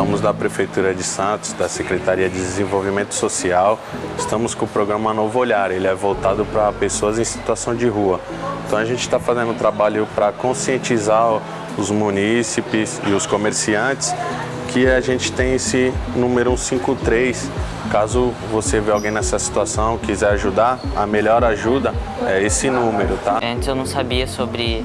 somos da Prefeitura de Santos, da Secretaria de Desenvolvimento Social. Estamos com o programa Novo Olhar, ele é voltado para pessoas em situação de rua. Então a gente está fazendo um trabalho para conscientizar os munícipes e os comerciantes que a gente tem esse número 153. Caso você vê alguém nessa situação, quiser ajudar, a melhor ajuda é esse número, tá? Antes eu não sabia sobre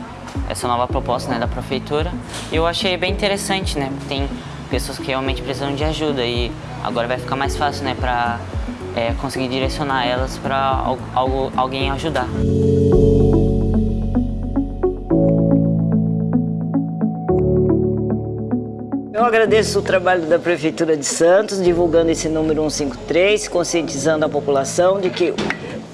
essa nova proposta né, da prefeitura e eu achei bem interessante, né? Tem pessoas que realmente precisam de ajuda e agora vai ficar mais fácil, né, para é, conseguir direcionar elas para alguém ajudar. Eu agradeço o trabalho da Prefeitura de Santos, divulgando esse número 153, conscientizando a população de que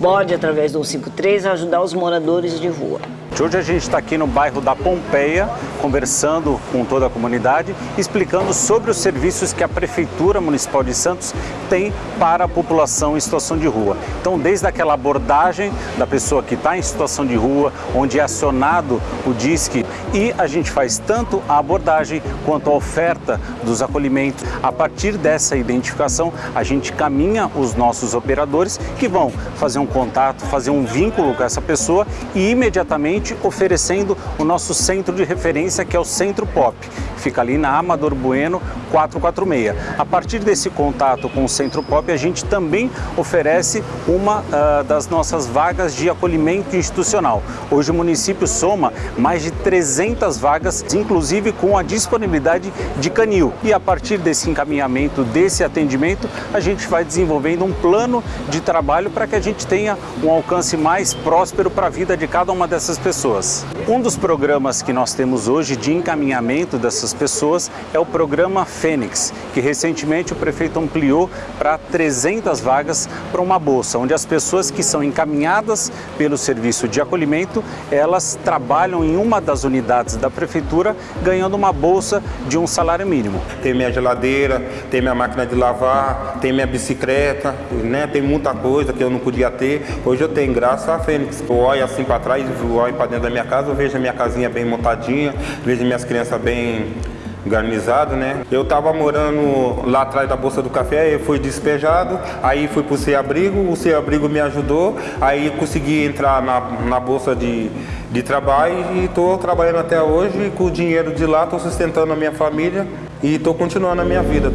pode, através do 153, ajudar os moradores de rua. Hoje a gente está aqui no bairro da Pompeia, conversando com toda a comunidade, explicando sobre os serviços que a Prefeitura Municipal de Santos tem para a população em situação de rua. Então, desde aquela abordagem da pessoa que está em situação de rua, onde é acionado o DISC, e a gente faz tanto a abordagem quanto a oferta dos acolhimentos. A partir dessa identificação, a gente caminha os nossos operadores que vão fazer um contato, fazer um vínculo com essa pessoa e imediatamente oferecendo o nosso centro de referência, que é o Centro Pop. Fica ali na Amador Bueno 446. A partir desse contato com o Centro Pop, a gente também oferece uma uh, das nossas vagas de acolhimento institucional. Hoje o município soma mais de 300 vagas, inclusive com a disponibilidade de canil. E a partir desse encaminhamento, desse atendimento, a gente vai desenvolvendo um plano de trabalho para que a gente tenha um alcance mais próspero para a vida de cada uma dessas pessoas pessoas. Um dos programas que nós temos hoje de encaminhamento dessas pessoas é o programa Fênix, que recentemente o prefeito ampliou para 300 vagas para uma bolsa, onde as pessoas que são encaminhadas pelo serviço de acolhimento, elas trabalham em uma das unidades da prefeitura, ganhando uma bolsa de um salário mínimo. Tem minha geladeira, tem minha máquina de lavar, tem minha bicicleta, né? tem muita coisa que eu não podia ter. Hoje eu tenho, graças a Fênix. Eu olho assim para trás, eu olho para dentro da minha casa, eu vejo a minha casinha bem montadinha, vejo minhas crianças bem garnizado, né? Eu tava morando lá atrás da Bolsa do Café, eu fui despejado, aí fui pro Sem Abrigo, o Sem Abrigo me ajudou, aí consegui entrar na, na Bolsa de, de Trabalho e estou trabalhando até hoje, com o dinheiro de lá estou sustentando a minha família e estou continuando a minha vida.